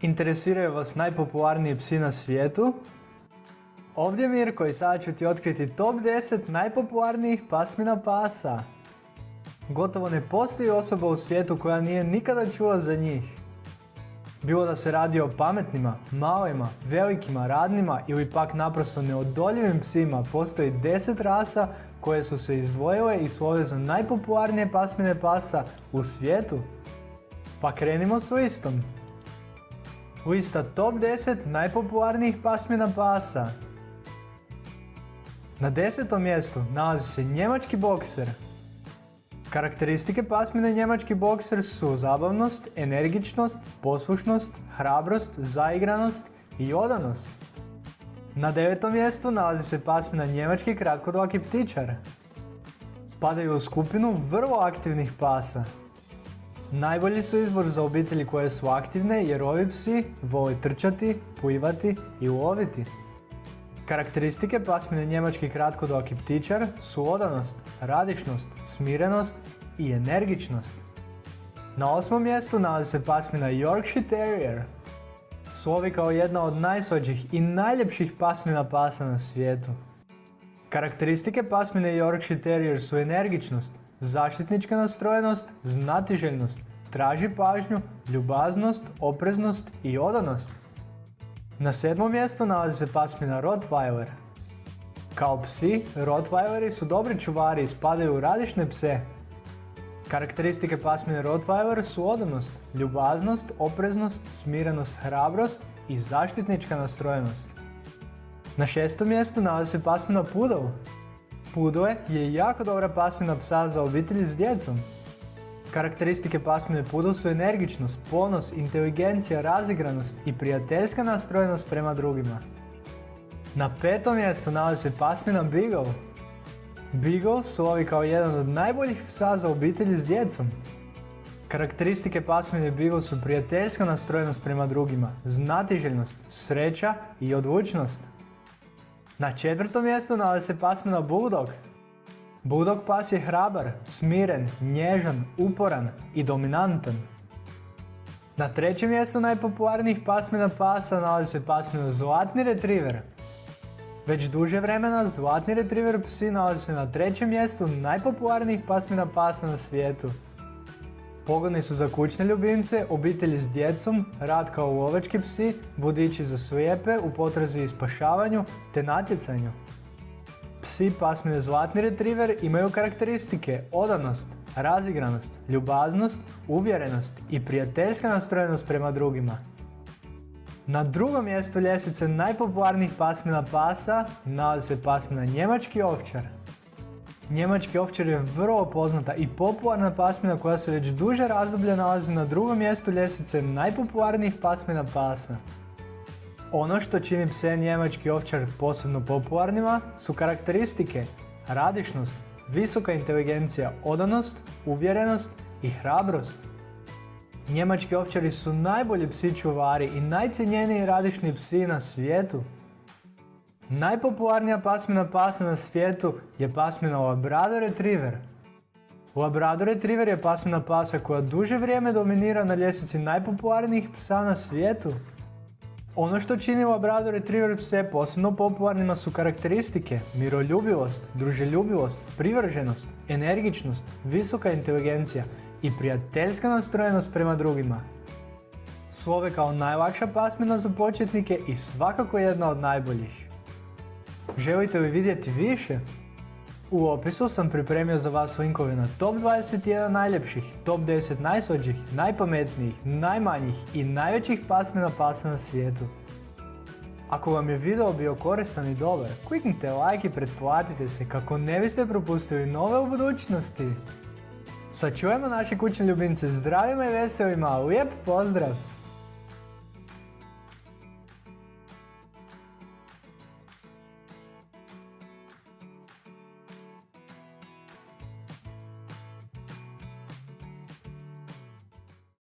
Interesiraju vas najpopularniji psi na svijetu? Ovdje je Mirko i sada ću ti otkriti top 10 najpopularnijih pasmina pasa. Gotovo ne postoji osoba u svijetu koja nije nikada čula za njih. Bilo da se radi o pametnima, malima, velikima, radnima ili pak naprosto neodoljivim psima, postoji 10 rasa koje su se izdvojile i slove za najpopularnije pasmine pasa u svijetu. Pa krenimo s listom. Lista top 10 najpopularnijih pasmina pasa. Na desetom mjestu nalazi se njemački bokser. Karakteristike pasmine njemački bokser su zabavnost, energičnost, poslušnost, hrabrost, zaigranost i odanost. Na devetom mjestu nalazi se pasmina njemački kratkodlaki ptičar. Spadaju u skupinu vrlo aktivnih pasa. Najbolji su izbor za obitelji koje su aktivne jer ovi psi vole trčati, plivati i loviti. Karakteristike pasmine njemački kratkodoki ptičar su odanost, radišnost, smirenost i energičnost. Na osmom mjestu nalazi se pasmina Yorkshire Terrier. Slovi kao jedna od najslađih i najljepših pasmina pasa na svijetu. Karakteristike pasmine Yorkshire Terrier su energičnost, zaštitnička nastrojenost, znatiželjnost, traži pažnju, ljubaznost, opreznost i odanost. Na sedmom mjestu nalazi se pasmina Rottweiler. Kao psi, Rottweileri su dobri čuvari i spadaju u radišne pse. Karakteristike pasmine Rottweiler su odanost, ljubaznost, opreznost, smirenost, hrabrost i zaštitnička nastrojenost. Na šestom mjestu nalazi se pasmina Poodle. Poodle je jako dobra pasmina psa za obitelji s djecom. Karakteristike pasmine Poodle su energičnost, ponos, inteligencija, razigranost i prijateljska nastrojenost prema drugima. Na petom mjestu nalazi se pasmina Beagle. Beagle slovi kao jedan od najboljih psa za obitelji s djecom. Karakteristike pasmine Beagle su prijateljska nastrojenost prema drugima, znatiželjnost, sreća i odlučnost. Na četvrtom mjestu nalazi se pasmina Bulldog. Bulldog pas je hrabar, smiren, nježan, uporan i dominantan. Na trećem mjestu najpopularnijih pasmina pasa nalazi se pasmina Zlatni Retriever. Već duže vremena Zlatni Retriever psi nalazi se na trećem mjestu najpopularnijih pasmina pasa na svijetu. Pogodni su za kućne ljubimce, obitelji s djecom, rad kao lovački psi, vodiči za slijepe u potrazi i spašavanju te natjecanju. Psi pasmine Zlatni Retriever imaju karakteristike odanost, razigranost, ljubaznost, uvjerenost i prijateljska nastrojenost prema drugima. Na drugom mjestu ljestvice najpopularnijih pasmina pasa nalazi se pasmina Njemački ovčar. Njemački ovčar je vrlo poznata i popularna pasmina koja se već duže razdoblje nalazi na drugom mjestu ljestvice najpopularnijih pasmina pasa. Ono što čini pse njemački ovčar posebno popularnima su karakteristike, radišnost, visoka inteligencija, odanost, uvjerenost i hrabrost. Njemački ovčari su najbolji psi čuvari i najcijenjeniji radišni psi na svijetu. Najpopularnija pasmina pasa na svijetu je pasmina Labrador Retriever. Labrador Retriever je pasmina pasa koja duže vrijeme dominira na ljestvici najpopularnijih psa na svijetu. Ono što čini Labrador Retriever pse posebno popularnima su karakteristike, miroljubivost, druželjubivost, privrženost, energičnost, visoka inteligencija i prijateljska nastrojenost prema drugima. Slove kao najlakša pasmina za početnike i svakako jedna od najboljih. Želite li vidjeti više? U opisu sam pripremio za vas linkove na top 21 najljepših, top 10 najslađih, najpametnijih, najmanjih i najvećih pasmina pasa na svijetu. Ako vam je video bio koristan i dobar, kliknite like i pretplatite se kako ne biste propustili nove u budućnosti. Sačujemo naše kućne ljubimce zdravima i veselima, lijep pozdrav!